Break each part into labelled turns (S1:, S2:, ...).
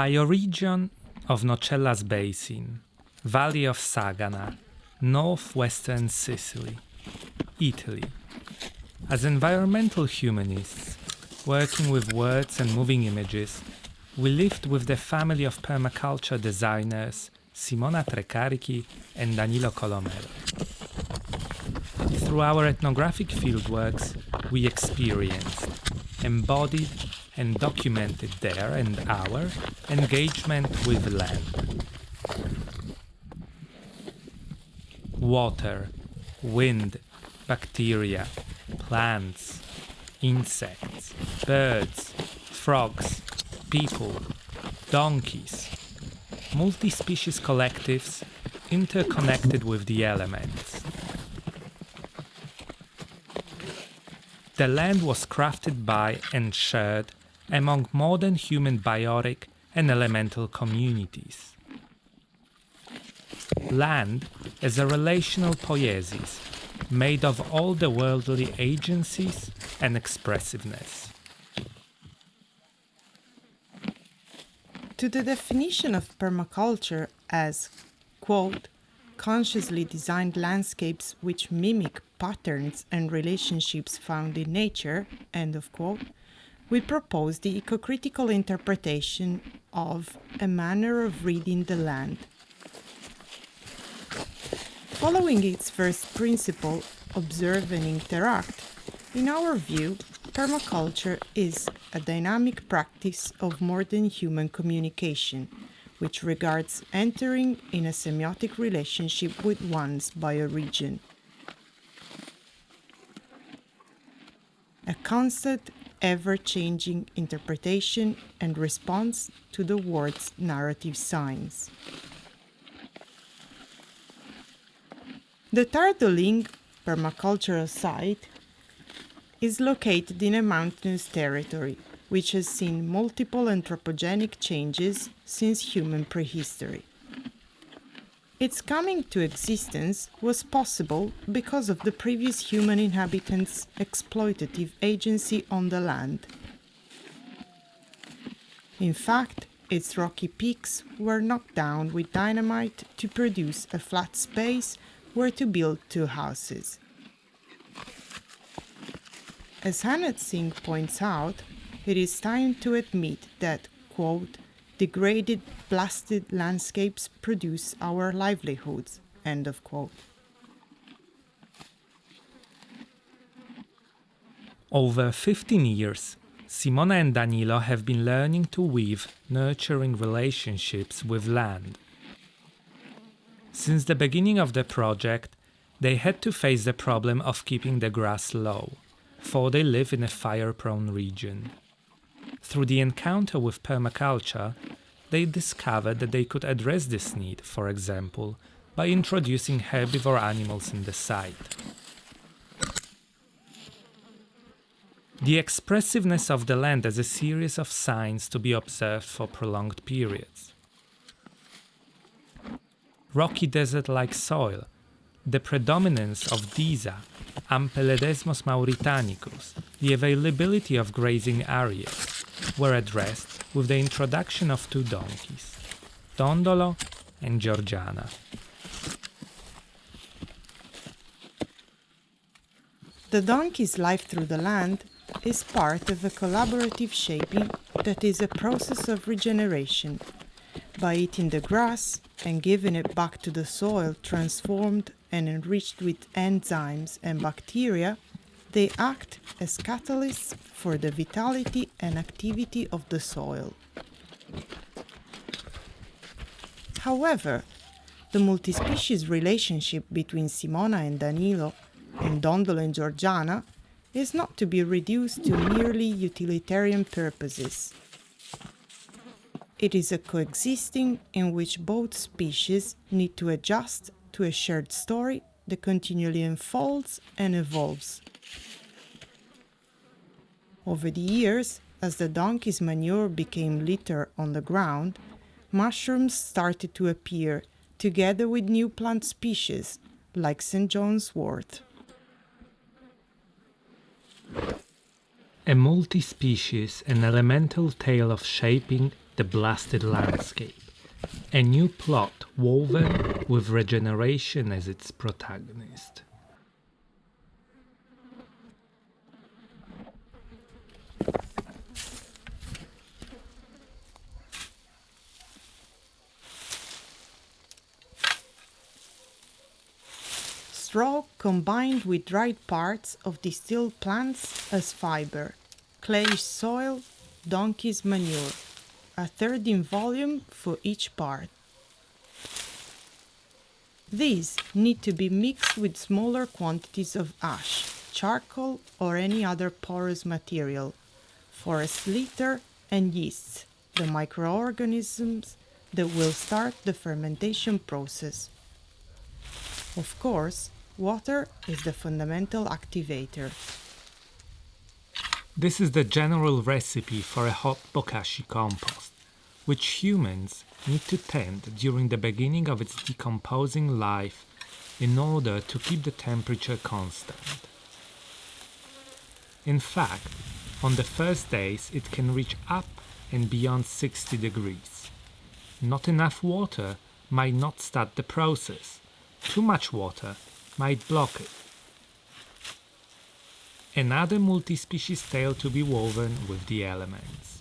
S1: Bioregion of Nocellas Basin, Valley of Sagana, northwestern Sicily, Italy. As environmental humanists, working with words and moving images, we lived with the family of permaculture designers Simona Trecarichi and Danilo Colomero. Through our ethnographic fieldworks, we experienced, embodied, and documented their and our engagement with land. Water, wind, bacteria, plants, insects, birds, frogs, people, donkeys, multi-species collectives interconnected with the elements. The land was crafted by and shared among more than human biotic and elemental communities. Land is a relational poiesis made of all the worldly agencies and expressiveness.
S2: To the definition of permaculture as, quote, consciously designed landscapes which mimic patterns and relationships found in nature, end of quote, we propose the ecocritical interpretation of a manner of reading the land. Following its first principle, observe and interact, in our view, permaculture is a dynamic practice of more than human communication, which regards entering in a semiotic relationship with one's bioregion. A constant, ever-changing interpretation and response to the world's narrative signs. The Tardoling permacultural site is located in a mountainous territory, which has seen multiple anthropogenic changes since human prehistory. Its coming to existence was possible because of the previous human inhabitants' exploitative agency on the land. In fact, its rocky peaks were knocked down with dynamite to produce a flat space where to build two houses. As Anna Tsing points out, it is time to admit that, quote, degraded, blasted landscapes produce our livelihoods, end of quote.
S1: Over 15 years, Simona and Danilo have been learning to weave nurturing relationships with land. Since the beginning of the project, they had to face the problem of keeping the grass low for they live in a fire-prone region. Through the encounter with permaculture, they discovered that they could address this need, for example, by introducing herbivore animals in the site. The expressiveness of the land as a series of signs to be observed for prolonged periods. Rocky desert-like soil, the predominance of Disa Ampelodesmos mauritanicus, the availability of grazing areas, were addressed with the introduction of two donkeys, Dondolo and Georgiana.
S2: The donkey's life through the land is part of a collaborative shaping that is a process of regeneration. By eating the grass and giving it back to the soil transformed and enriched with enzymes and bacteria, they act as catalysts for the vitality and activity of the soil. However, the multi-species relationship between Simona and Danilo and Dondolo and Georgiana is not to be reduced to merely utilitarian purposes. It is a coexisting in which both species need to adjust to a shared story that continually unfolds and evolves. Over the years, as the donkey's manure became litter on the ground, mushrooms started to appear together with new plant species like St. John's wort.
S1: A multi-species and elemental tale of shaping the blasted landscape, a new plot woven with regeneration as its protagonist.
S2: Straw combined with dried parts of distilled plants as fiber, clayish soil, donkey's manure, a third in volume for each part. These need to be mixed with smaller quantities of ash, charcoal, or any other porous material, forest litter, and yeasts, the microorganisms that will start the fermentation process. Of course, Water is the fundamental activator.
S1: This is the general recipe for a hot bokashi compost, which humans need to tend during the beginning of its decomposing life in order to keep the temperature constant. In fact, on the first days it can reach up and beyond 60 degrees. Not enough water might not start the process. Too much water might block it. Another multi-species tale to be woven with the elements.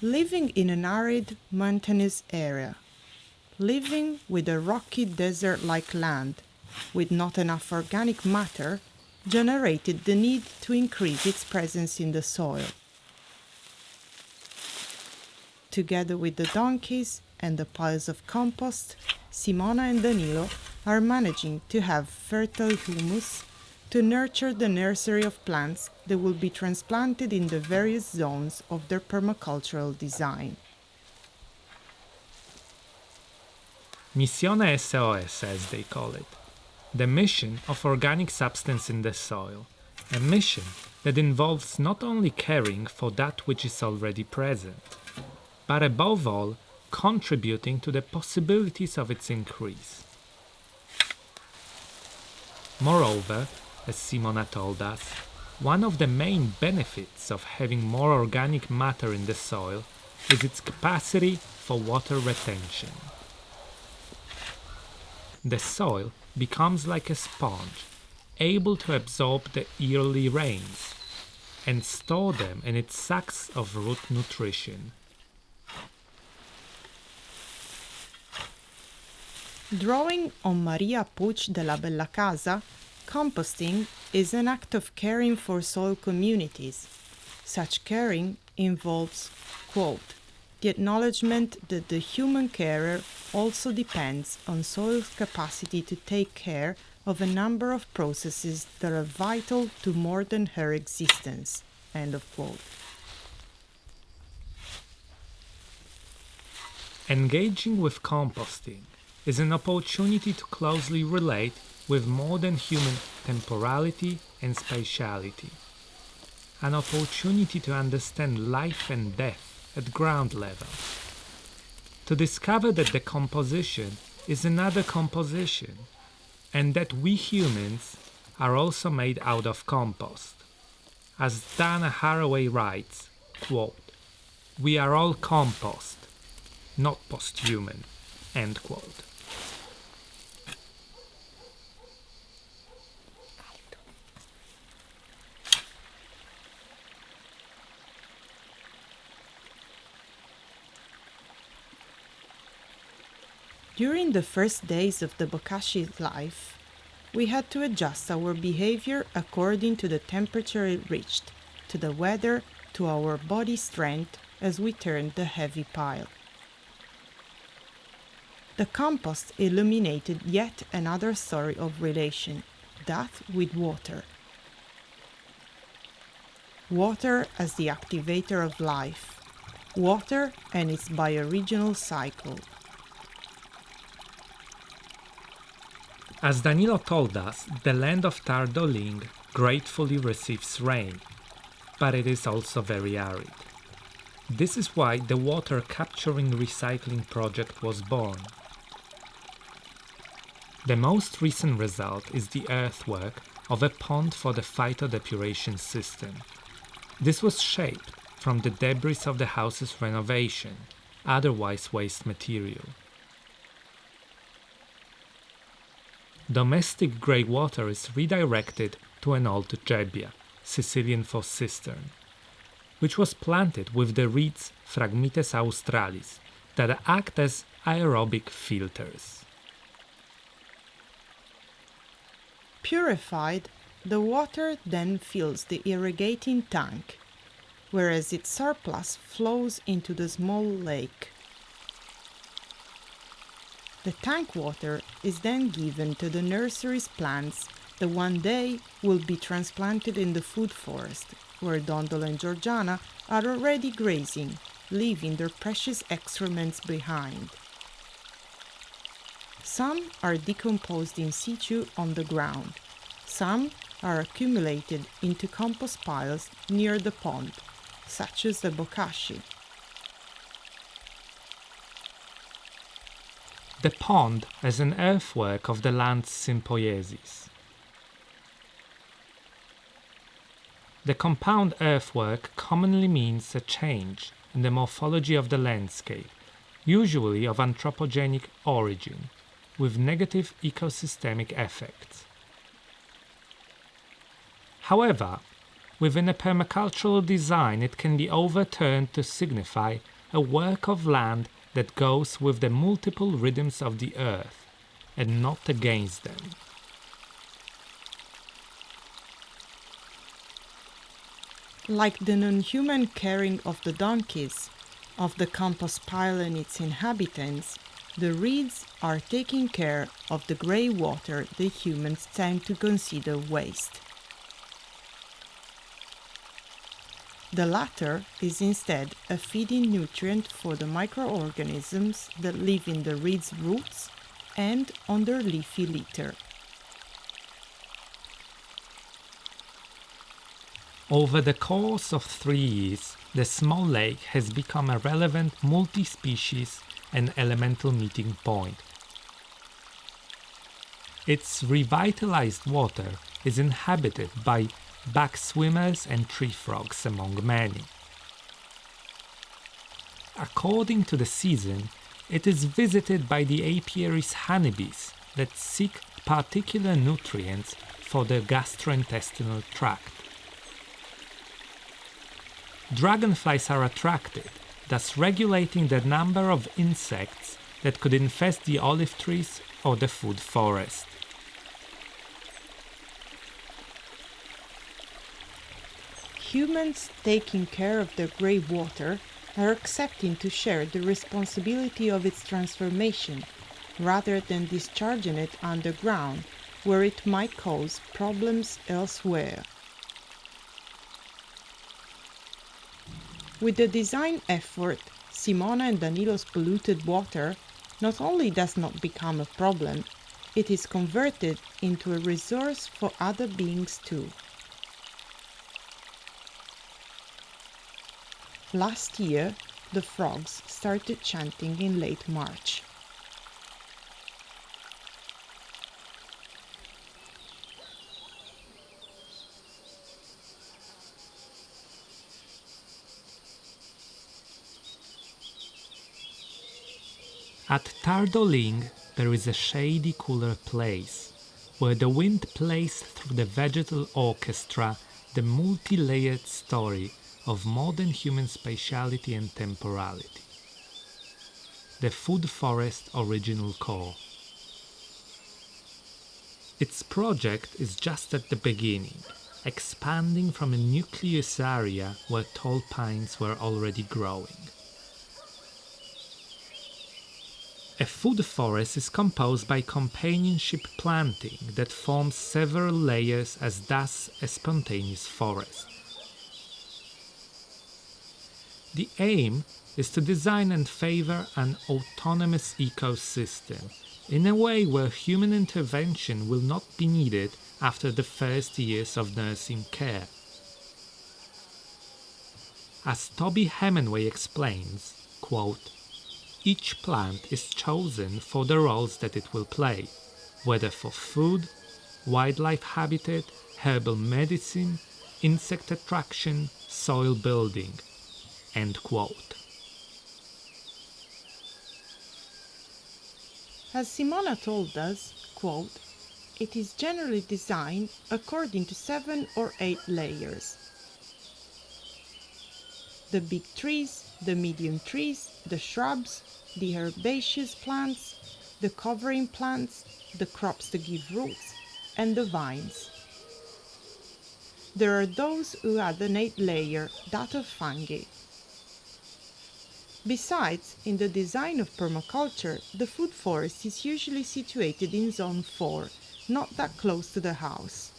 S2: Living in an arid, mountainous area, living with a rocky desert-like land with not enough organic matter generated the need to increase its presence in the soil. Together with the donkeys and the piles of compost, Simona and Danilo are managing to have fertile humus to nurture the nursery of plants that will be transplanted in the various zones of their permacultural design.
S1: Missione SOS, as they call it, the mission of organic substance in the soil, a mission that involves not only caring for that which is already present, but above all, contributing to the possibilities of its increase. Moreover, as Simona told us, one of the main benefits of having more organic matter in the soil is its capacity for water retention. The soil becomes like a sponge, able to absorb the yearly rains and store them in its sacks of root nutrition.
S2: Drawing on Maria Puig de la Bellacasa, composting is an act of caring for soil communities. Such caring involves, quote, the acknowledgement that the human carer also depends on soil's capacity to take care of a number of processes that are vital to more than her existence. End of quote.
S1: Engaging with composting is an opportunity to closely relate with more than human temporality and spatiality. An opportunity to understand life and death at ground level. To discover that the composition is another composition and that we humans are also made out of compost. As Donna Haraway writes, quote, we are all compost, not posthuman, end quote.
S2: During the first days of the Bokashi's life, we had to adjust our behavior according to the temperature it reached, to the weather, to our body strength as we turned the heavy pile. The compost illuminated yet another story of relation, that with water. Water as the activator of life, water and its bioregional cycle.
S1: As Danilo told us, the land of Tardoling gratefully receives rain, but it is also very arid. This is why the water capturing recycling project was born. The most recent result is the earthwork of a pond for the phytodepuration system. This was shaped from the debris of the house's renovation, otherwise waste material. Domestic grey water is redirected to an old gebbia, Sicilian for cistern, which was planted with the reeds Phragmites australis that act as aerobic filters.
S2: Purified, the water then fills the irrigating tank, whereas its surplus flows into the small lake. The tank water is then given to the nursery's plants that one day will be transplanted in the food forest, where Dondolo and Georgiana are already grazing, leaving their precious excrements behind. Some are decomposed in situ on the ground. Some are accumulated into compost piles near the pond, such as the bokashi.
S1: The pond as an earthwork of the land's sympoiesis. The compound earthwork commonly means a change in the morphology of the landscape, usually of anthropogenic origin, with negative ecosystemic effects. However, within a permacultural design it can be overturned to signify a work of land that goes with the multiple rhythms of the earth and not against them.
S2: Like the non-human caring of the donkeys, of the compost pile and its inhabitants, the reeds are taking care of the grey water the humans tend to consider waste. The latter is instead a feeding nutrient for the microorganisms that live in the reed's roots and on their leafy litter.
S1: Over the course of three years, the small lake has become a relevant multi-species and elemental meeting point. Its revitalized water is inhabited by backswimmers and tree frogs among many. According to the season, it is visited by the apiary's honeybees that seek particular nutrients for their gastrointestinal tract. Dragonflies are attracted, thus regulating the number of insects that could infest the olive trees or the food forest.
S2: Humans taking care of the grey water are accepting to share the responsibility of its transformation rather than discharging it underground where it might cause problems elsewhere. With the design effort, Simona and Danilo's polluted water not only does not become a problem, it is converted into a resource for other beings too. Last year, the frogs started chanting in late March.
S1: At Tardoling, there is a shady, cooler place where the wind plays through the vegetal orchestra the multi layered story of more than human spatiality and temporality. The Food Forest Original Core. Its project is just at the beginning, expanding from a nucleus area where tall pines were already growing. A food forest is composed by companionship planting that forms several layers as does a spontaneous forest. The aim is to design and favor an autonomous ecosystem in a way where human intervention will not be needed after the first years of nursing care. As Toby Hemenway explains, quote, each plant is chosen for the roles that it will play, whether for food, wildlife habitat, herbal medicine, insect attraction, soil building, End quote.
S2: As Simona told us, quote, it is generally designed according to seven or eight layers. The big trees, the medium trees, the shrubs, the herbaceous plants, the covering plants, the crops that give roots, and the vines. There are those who add an eighth layer, that of fungi. Besides, in the design of permaculture, the food forest is usually situated in Zone 4, not that close to the house.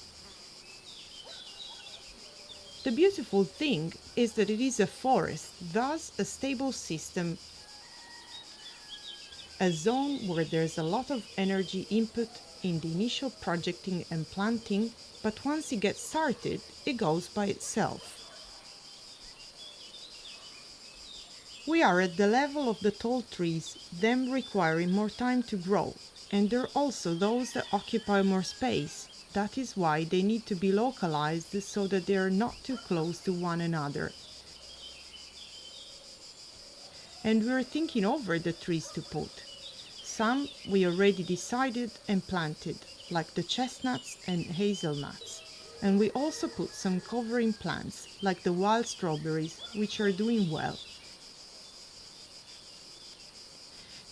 S2: The beautiful thing is that it is a forest, thus a stable system, a zone where there's a lot of energy input in the initial projecting and planting, but once it gets started, it goes by itself. We are at the level of the tall trees, them requiring more time to grow, and there are also those that occupy more space. That is why they need to be localized so that they are not too close to one another. And we are thinking over the trees to put. Some we already decided and planted, like the chestnuts and hazelnuts. And we also put some covering plants, like the wild strawberries, which are doing well.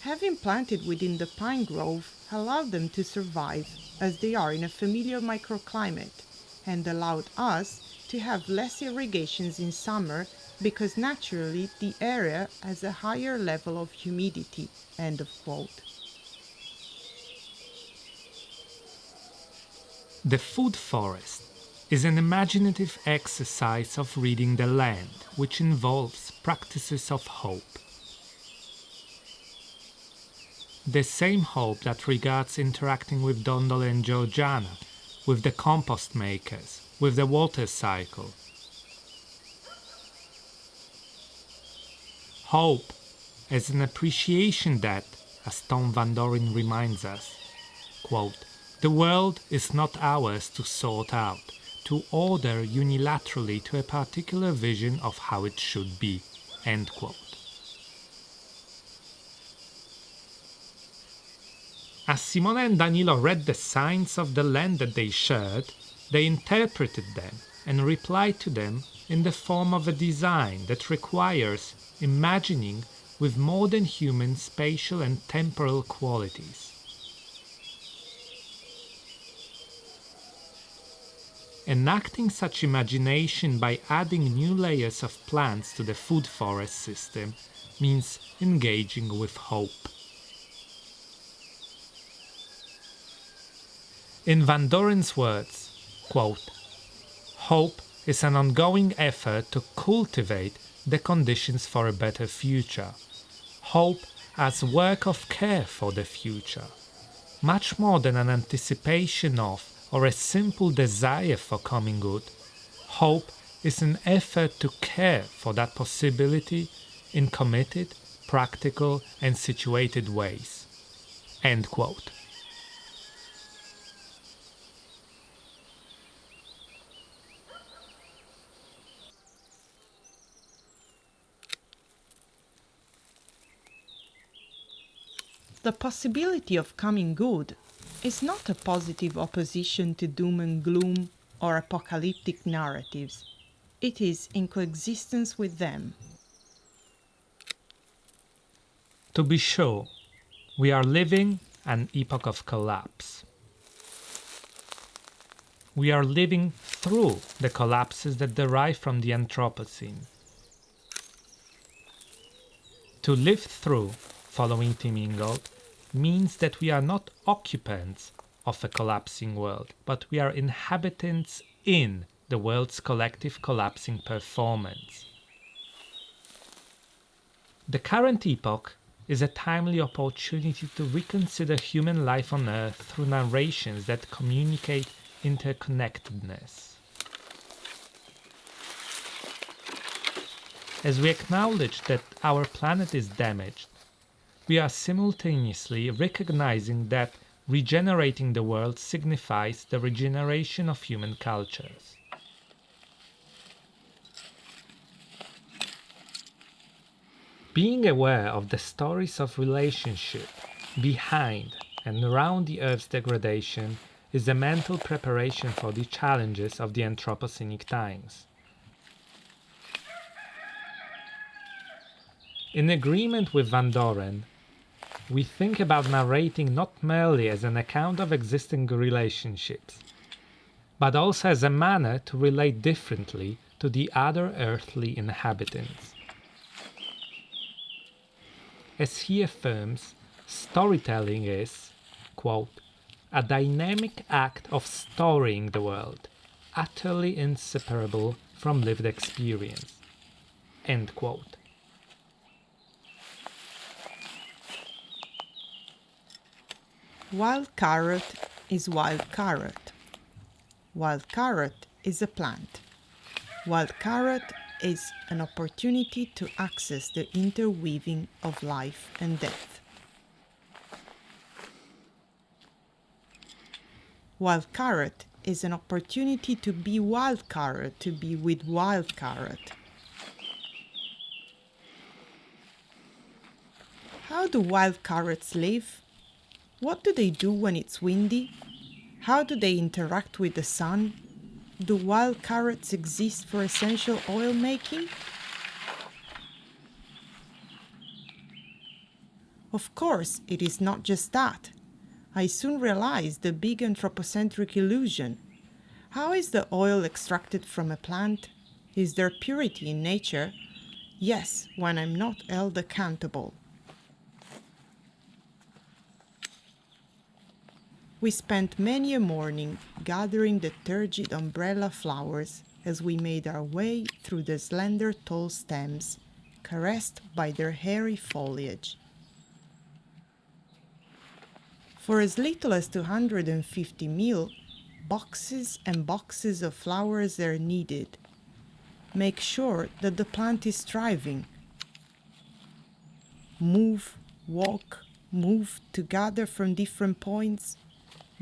S2: Having planted within the pine grove allowed them to survive as they are in a familiar microclimate and allowed us to have less irrigations in summer because naturally the area has a higher level of humidity. End of quote.
S1: The food forest is an imaginative exercise of reading the land which involves practices of hope. The same hope that regards interacting with Dondolo and Georgiana, with the compost makers, with the water cycle. Hope as an appreciation that, as Thom Van Dooren reminds us, quote, the world is not ours to sort out, to order unilaterally to a particular vision of how it should be. End quote. As Simona and Danilo read the signs of the land that they shared, they interpreted them and replied to them in the form of a design that requires imagining with more than human spatial and temporal qualities. Enacting such imagination by adding new layers of plants to the food forest system means engaging with hope. In Van Dooren's words, quote, Hope is an ongoing effort to cultivate the conditions for a better future. Hope as work of care for the future, much more than an anticipation of or a simple desire for coming good. Hope is an effort to care for that possibility in committed, practical and situated ways. End quote.
S2: The possibility of coming good is not a positive opposition to doom and gloom or apocalyptic narratives. It is in coexistence with them.
S1: To be sure, we are living an epoch of collapse. We are living through the collapses that derive from the Anthropocene. To live through, following Tim Ingold, means that we are not occupants of a collapsing world, but we are inhabitants in the world's collective collapsing performance. The current epoch is a timely opportunity to reconsider human life on Earth through narrations that communicate interconnectedness. As we acknowledge that our planet is damaged, we are simultaneously recognizing that regenerating the world signifies the regeneration of human cultures. Being aware of the stories of relationship behind and around the Earth's degradation is a mental preparation for the challenges of the Anthropocenic times. In agreement with Van Dooren, we think about narrating not merely as an account of existing relationships, but also as a manner to relate differently to the other earthly inhabitants. As he affirms, storytelling is, quote, a dynamic act of storying the world, utterly inseparable from lived experience. End quote.
S2: Wild carrot is wild carrot. Wild carrot is a plant. Wild carrot is an opportunity to access the interweaving of life and death. Wild carrot is an opportunity to be wild carrot, to be with wild carrot. How do wild carrots live? What do they do when it's windy? How do they interact with the sun? Do wild carrots exist for essential oil making? Of course, it is not just that. I soon realized the big anthropocentric illusion. How is the oil extracted from a plant? Is there purity in nature? Yes, when I'm not held accountable. We spent many a morning gathering the turgid umbrella flowers as we made our way through the slender tall stems, caressed by their hairy foliage. For as little as 250 mil, boxes and boxes of flowers are needed. Make sure that the plant is thriving. Move, walk, move to gather from different points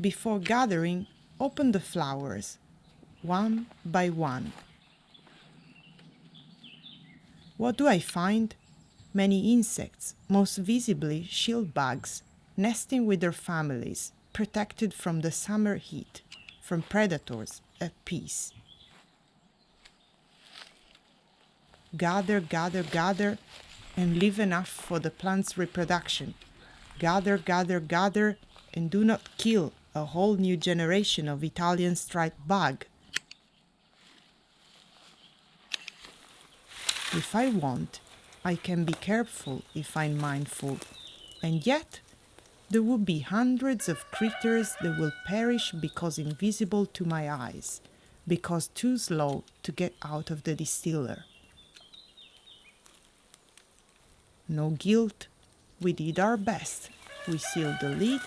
S2: before gathering, open the flowers, one by one. What do I find? Many insects, most visibly shield bugs, nesting with their families, protected from the summer heat, from predators, at peace. Gather, gather, gather, and leave enough for the plant's reproduction. Gather, gather, gather, and do not kill a whole new generation of Italian striped bug. If I want, I can be careful if I'm mindful, and yet there will be hundreds of critters that will perish because invisible to my eyes, because too slow to get out of the distiller. No guilt, we did our best. We sealed the lid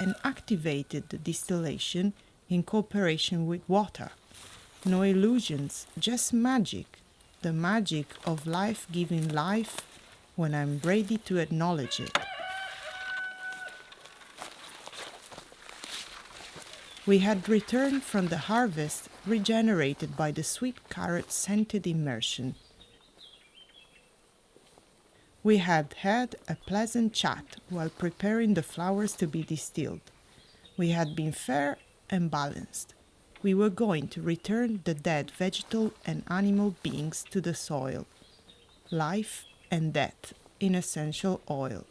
S2: and activated the distillation in cooperation with water. No illusions, just magic, the magic of life giving life when I'm ready to acknowledge it. We had returned from the harvest regenerated by the sweet carrot scented immersion. We had had a pleasant chat while preparing the flowers to be distilled. We had been fair and balanced. We were going to return the dead vegetal and animal beings to the soil. Life and death in essential oil.